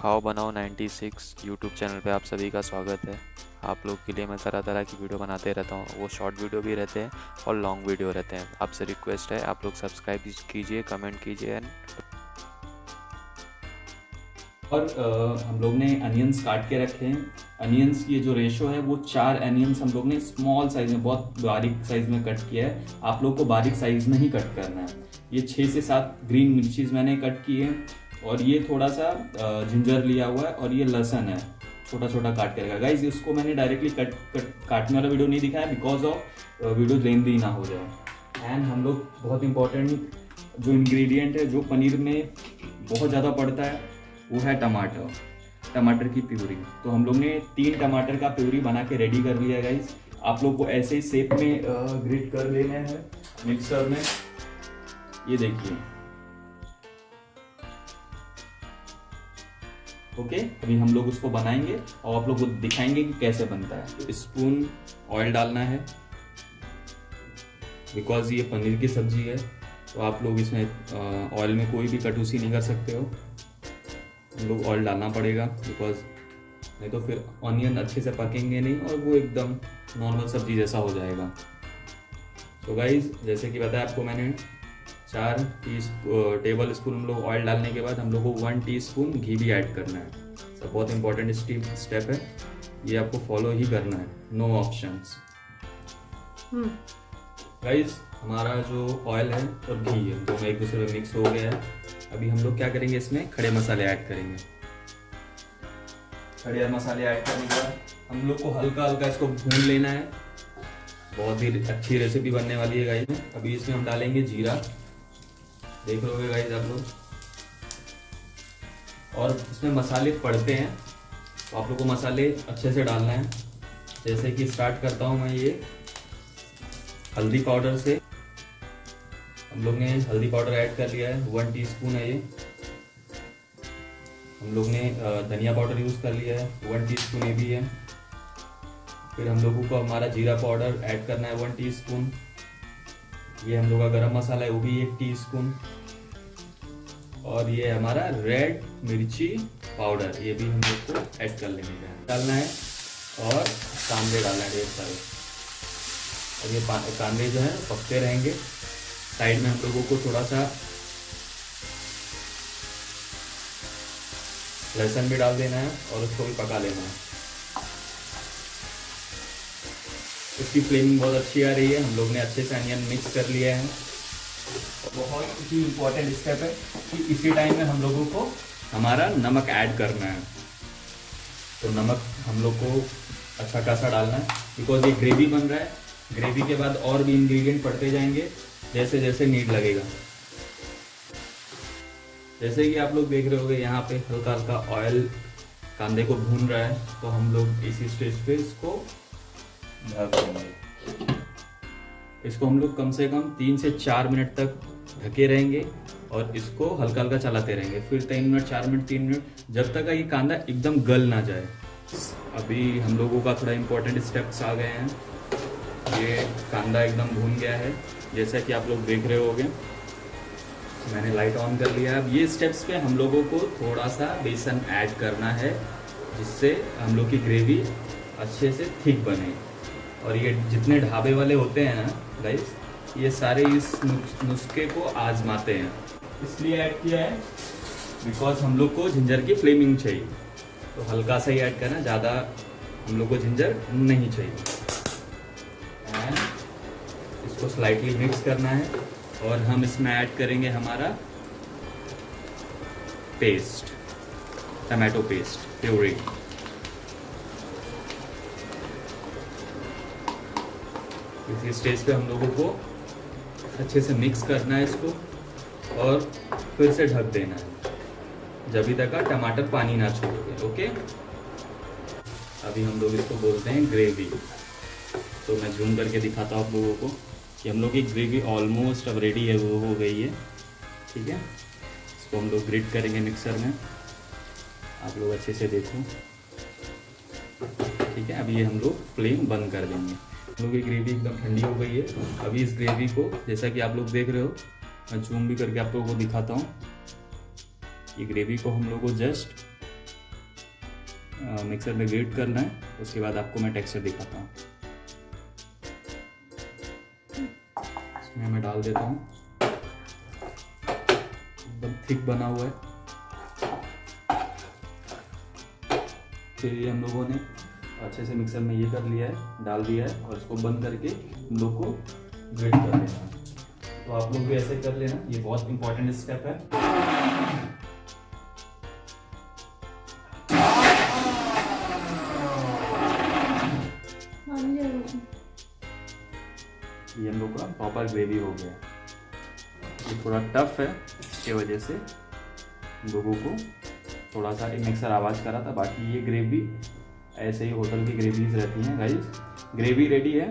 खाओ बनाओ 96 YouTube channel पे आप सभी का स्वागत है। आप लोग के लिए मैं तरह तरह की वीडियो बनाते रहता हूँ। वो शॉर्ट वीडियो भी रहते हैं और लॉन्ग वीडियो रहते हैं। आपसे रिक्वेस्ट है आप लोग सब्सक्राइब कीजिए कमेंट कीजिए और अ, हम लोग ने अनियंस काट के रखे हैं। अनियंस की जो रेशो है वो चार अनियंस हम लोग ने स्मॉल साइज़ में बहुत बारीक साइज़ में कट किया है। आप लोग को बारीक साइज़ में ही कट करना है। ये छः से सात ग्रीन मिर्चीज मैंने कट की हैं। और ये थोड़ा सा जिंजर लिया हुआ है और ये लहसन है। छोटा छोटा काट के रखा। गाइज़ इसको मैंने डायरेक्टली कट, कट काटने वाला वीडियो नहीं दिखाया बिकॉज़ ऑफ़ वीडियो लेंदी ना हो जाए। एंड हम लोग बहुत इंपॉर्टेंट जो इंग्रेडिएंट है जो पनीर में बहुत ज़्यादा पड़ता है वो है टमाटर। टमाटर की प्यूरी। तो हम लोग ने तीन टमाटर का प्यूरी बना के रेडी कर लिया गाइज़ आप लोग को ऐसे ही सेप में ग्रिट कर लेना है मिक्सर में। ये देखिए। ओके? अभी हम लोग उसको बनाएँगे और आप लोग को दिखाएँगे कि कैसे बनता है। स्पून ऑयल डालना है। बिकॉज़ ये पनीर की सब्ज़ी है तो आप लोग इसमें ऑयल में कोई भी कटूसी नहीं कर सकते हो। हम लोग ऑयल डालना पड़ेगा बिकॉज़ नहीं तो फिर ऑनियन अच्छे से पकेंगे नहीं और वो एकदम नॉर्मल सब्ज़ी जैसा हो जाएगा। तो गाइज़ जैसे कि बताया आपको मैंने चार टी टेबल स्पून हम लोग ऑयल डालने के बाद हम लोग को वन टी स्पून घी भी ऐड करना है। सब बहुत इंपॉर्टेंट स्टेप है। ये आपको फॉलो ही करना है। नो ऑप्शन गाइज़ हमारा जो ऑयल है और घी है दोनों एक दूसरे में मिक्स हो गया है। अभी हम लोग क्या करेंगे इसमें? खड़े मसाले ऐड करेंगे। खड़े मसाले ऐड करने के बाद हम लोग को हल्का हल्का इसको भून लेना है। बहुत ही अच्छी रेसिपी बनने वाली है गाइस अभी इसमें हम डालेंगे जीरा। देख लोगे गाइस आप लोग। और इसमें मसाले पड़ते हैं। तो आप लोग को मसाले अच्छे से डालना है। जैसे कि स्टार्ट करता हूँ मैं ये। हल्दी पाउडर से। हम लोग ने हल्दी पाउडर ऐड कर लिया है। वन टीस्पून है ये। हम लोग ने धनिया पाउडर यूज़ कर लिया है। वन टीस्पून ये भी है। फिर हम लोगों को हमारा जीरा पाउडर ऐड करना है वन टीस्पून ये हम लोग का गरम मसाला है, वो भी एक टीस्पून और ये हमारा रेड मिर्ची पाउडर ये भी हम लोग को ऐड कर लेंगे डालना है और कांदे डालना है ढेर सारे। और ये कांदे जो है, पकते रहेंगे। साइड में हम लोगों को थोड़ा सा लहसुन भी डाल देना है और उसको भी पका लेना है। उसकी फ्लेमिंग बहुत अच्छी आ रही है। हम लोग ने अच्छे से अनियन मिक्स कर लिया है। बहुत ही इम्पोर्टेंट स्टेप है कि इसी टाइम में हम लोगों को हमारा नमक ऐड करना है। तो नमक हम लोग को अच्छा खासा डालना है। बिकॉज़ ये ग्रेवी बन रहा है। ग्रेवी के बाद और भी इंग्रेडिएंट पड़ते जाएँगे। जैसे जैसे नीड लगेगा। जैसे कि आप लोग देख रहे होगे, यहाँ पे हल्का हल्का ऑयल कांदे को भून रहा है। तो हम लोग इसी स्टेज पे इसको ढक देंगे। इसको हम लोग कम से कम तीन से चार मिनट तक ढके रहेंगे और इसको हल्का हल्का चलाते रहेंगे। फिर तीन मिनट, चार मिनट, तीन मिनट, जब तक ये कांदा एकदम गल ना जाए। अभी हम लोगों का थोड़ा इम्पोर्टेंट स्टेप्स आ गए हैं। ये कांदा एकदम भून गया है, जैसा कि आप लोग देख रहे होगे। मैंने लाइट ऑन कर लिया। अब ये स्टेप्स पे हम लोगों को थोड़ा सा बेसन ऐड करना है, जिससे हम लोग की ग्रेवी अच्छे से थिक बने। और ये जितने ढाबे वाले होते हैं ना गाइस ये सारे इस नुस्खे को आजमाते हैं। इसलिए ऐड किया है बिकॉज़ हम लोग को जिंजर की फ्लेमिंग चाहिए। तो हल्का सा ही ऐड करना, ज़्यादा हम लोग को जिंजर नहीं चाहिए। एंड इसको स्लाइटली मिक्स करना है, और हम इसमें ऐड करेंगे हमारा पेस्ट टमाटो पेस्ट प्यूरी इसी स्टेज पे हम लोगों को अच्छे से मिक्स करना है इसको और फिर से ढक देना है। जब तक टमाटर पानी ना छोड़े ओके अभी हम लोग इसको बोलते हैं ग्रेवी तो मैं जूम करके दिखाता हूँ आप लोगों को कि हम लोग की ग्रेवी ऑलमोस्ट अब रेडी है, वो हो गई है। ठीक है? इसको हम लोग ग्रिट करेंगे मिक्सर में। आप लोग अच्छे से देखो। ठीक है? अभी ये हम लोग फ्लेम बंद कर देंगे। लोग की ग्रेवी एकदम ठंडी हो गई है। अभी इस ग्रेवी को, जैसा कि आप लोग देख रहे हो मैं जूम भी करके आप लोगों को दिखाता हूँ। ये ग्रेवी को हम लोग को जस्ट मिक्सर में ग्रेट करना है। उसके बाद आपको मैं टेक्सचर दिखाता हूँ। इसमें मैं डाल देता हूँ। एकदम थिक बना हुआ है। फिर हम लोगों ने अच्छे से मिक्सर में ये कर लिया है डाल दिया है और इसको बंद करके हम लोग को ग्रेट कर लेना है। तो आप लोग भी ऐसे कर लेना ये बहुत इंपॉर्टेंट स्टेप है। ये हम लोग का प्रॉपर ग्रेवी हो गया। ये थोड़ा टफ है इसके वजह से लोगों को थोड़ा सा एक मिक्सर आवाज़ करा था बाकी ये ग्रेवी ऐसे ही होटल की ग्रेवीज रहती हैं गाइज़ ग्रेवी रेडी है।